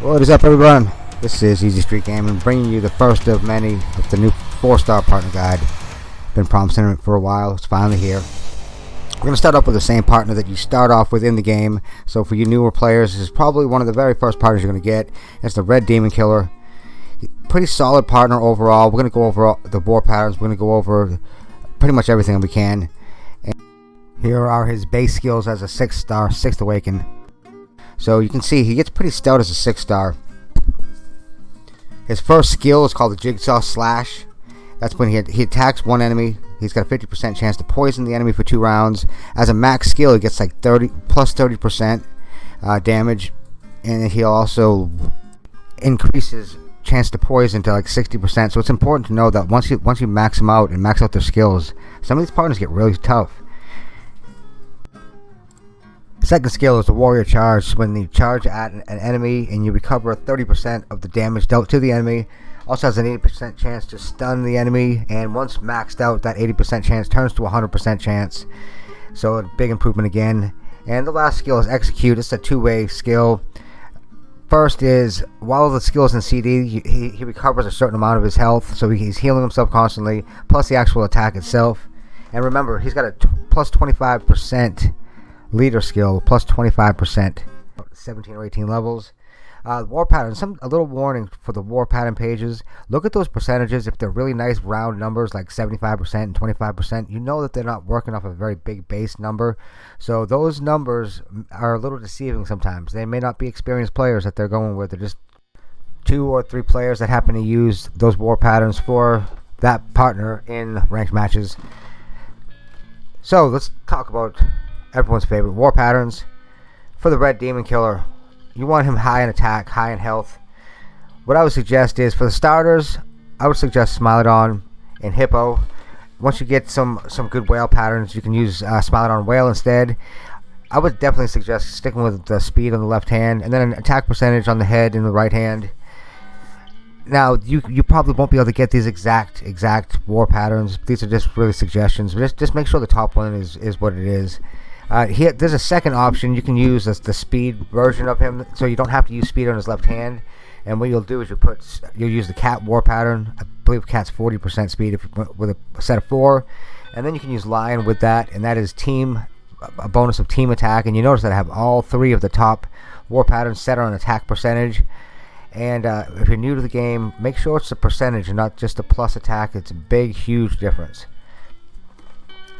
What is up everyone? This is Easy Street Gaming bringing you the first of many of the new 4-star partner guide. Been promising it for a while, it's finally here. We're going to start off with the same partner that you start off with in the game. So for you newer players, this is probably one of the very first partners you're going to get. It's the Red Demon Killer. Pretty solid partner overall. We're going to go over the war patterns. We're going to go over pretty much everything we can. And here are his base skills as a 6 star, 6th Awaken. So you can see he gets pretty stout as a 6 star. His first skill is called the Jigsaw Slash. That's when he, he attacks one enemy. He's got a 50% chance to poison the enemy for two rounds. As a max skill, he gets like 30 plus 30% uh, damage, and he also increases chance to poison to like 60%. So it's important to know that once you once you max them out and max out their skills, some of these partners get really tough. Second skill is the Warrior Charge. When you charge at an enemy and you recover 30% of the damage dealt to the enemy, also has an 80% chance to stun the enemy, and once maxed out, that 80% chance turns to 100% chance. So a big improvement again. And the last skill is Execute. It's a two-way skill. First is, while the skill is in CD, he, he recovers a certain amount of his health, so he's healing himself constantly, plus the actual attack itself. And remember, he's got a plus 25% leader skill, plus 25%, 17 or 18 levels. Uh, war pattern. Some a little warning for the war pattern pages. Look at those percentages. If they're really nice round numbers like 75% and 25%, you know that they're not working off a very big base number. So those numbers are a little deceiving sometimes. They may not be experienced players that they're going with. They're just two or three players that happen to use those war patterns for that partner in ranked matches. So let's talk about everyone's favorite war patterns for the Red Demon Killer you want him high in attack, high in health. What I would suggest is for the starters, I would suggest Smilodon and Hippo. Once you get some some good whale patterns, you can use uh, Smilodon Whale instead. I would definitely suggest sticking with the speed on the left hand and then an attack percentage on the head in the right hand. Now you you probably won't be able to get these exact exact war patterns. These are just really suggestions. Just just make sure the top one is is what it is. Uh, he, there's a second option you can use as the speed version of him, so you don't have to use speed on his left hand. And what you'll do is you put you'll use the cat war pattern. I believe cat's 40% speed if, with a set of four, and then you can use lion with that, and that is team a bonus of team attack. And you notice that I have all three of the top war patterns set on attack percentage. And uh, if you're new to the game, make sure it's a percentage and not just a plus attack. It's a big, huge difference.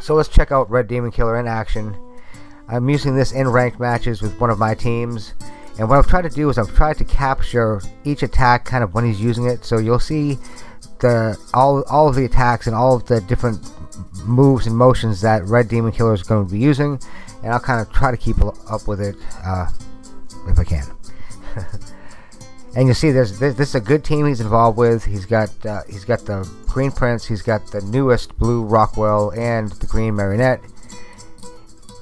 So let's check out Red Demon Killer in action. I'm using this in ranked matches with one of my teams. And what I've tried to do is I've tried to capture each attack kind of when he's using it. So you'll see the all, all of the attacks and all of the different moves and motions that Red Demon Killer is going to be using. And I'll kind of try to keep up with it uh, if I can. and you see there's this, this, is a good team he's involved with. He's got uh, he's got the Green Prince, he's got the newest Blue Rockwell, and the Green Marionette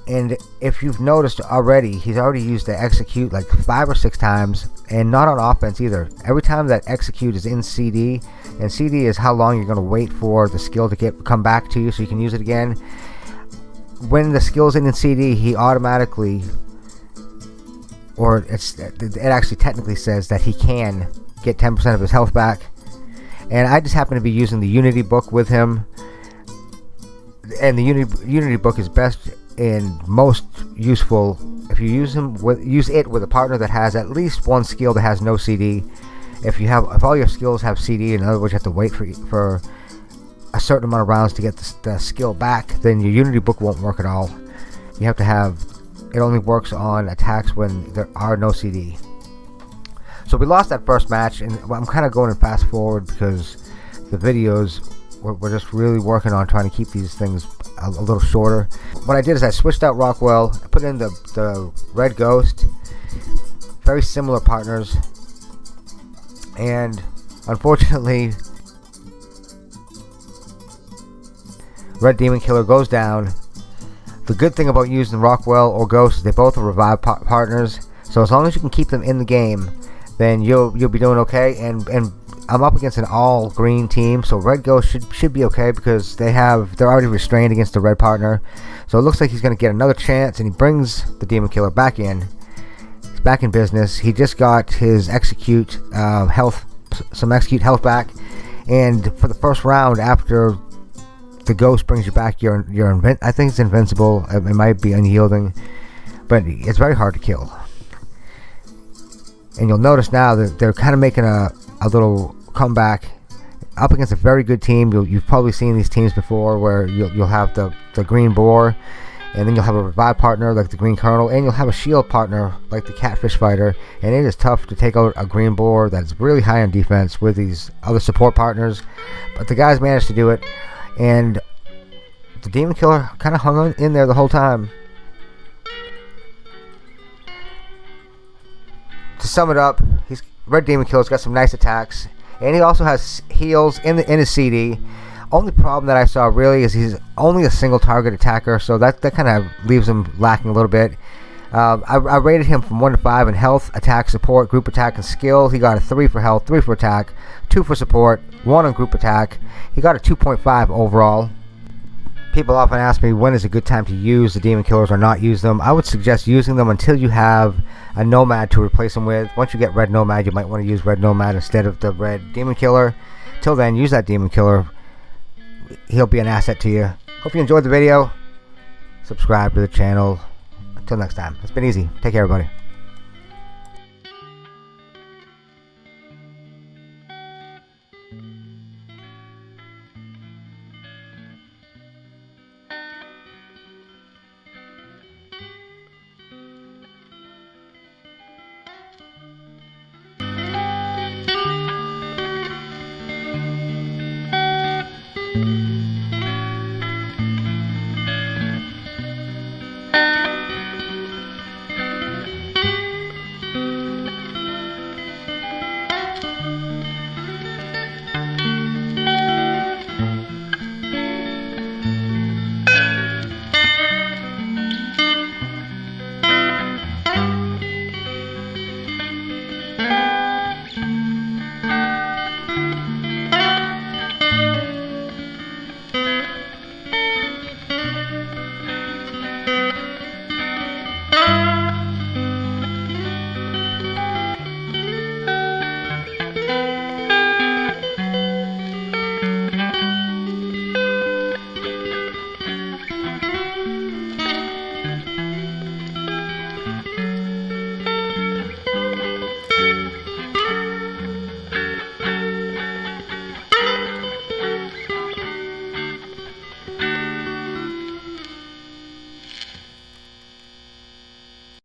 and if you've noticed already he's already used the execute like five or six times and not on offense either. Every time that execute is in CD and CD is how long you're going to wait for the skill to get come back to you so you can use it again. When the skill's in in CD he automatically or it's it actually technically says that he can get 10% of his health back. And I just happen to be using the Unity book with him. And the Unity, Unity book is best and most useful if you use him with use it with a partner that has at least one skill that has no CD. If you have if all your skills have CD, in other words, you have to wait for for a certain amount of rounds to get the, the skill back, then your Unity book won't work at all. You have to have it only works on attacks when there are no CD. So we lost that first match, and I'm kind of going fast forward because the videos we're, we're just really working on trying to keep these things a, a, little shorter. What I did is I switched out Rockwell, I put in the, the Red Ghost, very similar partners, and unfortunately, Red Demon Killer goes down. The good thing about using Rockwell or Ghost they both are revive pa partners, so as long as you can keep them in the game, then you'll you'll be doing okay. And and I'm up against an all green team, so Red Ghost should should be okay because they have they're already restrained against the red partner. So it looks like he's going to get another chance, and he brings the Demon Killer back in. He's back in business. He just got his execute uh, health, some execute health back, and for the first round after the ghost brings you back, you're you're invin- I think it's invincible. It, it might be unyielding, but it's very hard to kill. And you'll notice now that they're kind of making a, a little comeback up against a very good team. you have probably seen these teams before where you'll, you'll have the, the Green Boar, and then you'll have a revive partner like the Green Colonel, and you'll have a shield partner like the Catfish Fighter. And it is tough to take out a Green Boar that's really high on defense with these other support partners. But the guys managed to do it, and the Demon Killer kind of hung in there the whole time. to sum it up, Red Demon Killer's got some nice attacks, and he also has heals in the in his CD. Only problem that I saw really is he's only a single target attacker, so that that kind of leaves him lacking a little bit. Uh, I, I, rated him from 1 to 5 in health, attack, support, group attack, and skill. He got a 3 for health, 3 for attack, 2 for support, 1 on group attack. He got a 2.5 overall people often ask me when is a good time to use the demon killers or not use them. I would suggest using them until you have a nomad to replace them with. Once you get red nomad, you might want to use red nomad instead of the red demon killer. Till then, use that demon killer. He'll be an asset to you. Hope you enjoyed the video. Subscribe to the channel. Until next time, it's been easy. Take care, everybody.